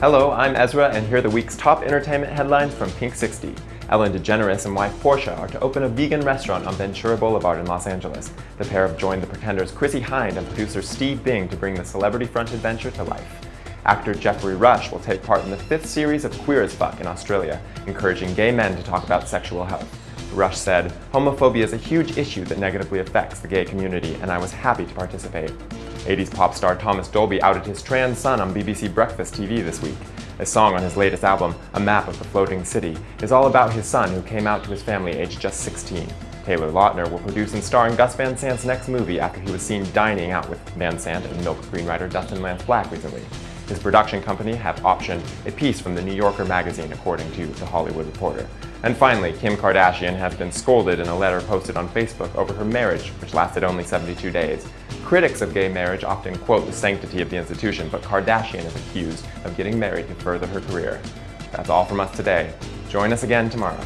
Hello, I'm Ezra, and here are the week's top entertainment headlines from Pink 60. Ellen DeGeneres and wife Portia are to open a vegan restaurant on Ventura Boulevard in Los Angeles. The pair have joined the Pretenders' Chrissie Hynde and producer Steve Bing to bring the celebrity-fronted adventure to life. Actor Geoffrey Rush will take part in the fifth series of Queer as Fuck in Australia, encouraging gay men to talk about sexual health. Rush said, Homophobia is a huge issue that negatively affects the gay community, and I was happy to participate. 80s pop star Thomas Dolby outed his trans son on BBC Breakfast TV this week. A song on his latest album, A Map of the Floating City, is all about his son who came out to his family aged just 16. Taylor Lautner will produce and star in Gus Van Sant's next movie after he was seen dining out with Van Sant and Milk screenwriter Dustin Lance Black recently. His production company have optioned a piece from the New Yorker magazine, according to The Hollywood Reporter. And finally, Kim Kardashian has been scolded in a letter posted on Facebook over her marriage, which lasted only 72 days. Critics of gay marriage often quote the sanctity of the institution, but Kardashian is accused of getting married to further her career. That's all from us today. Join us again tomorrow.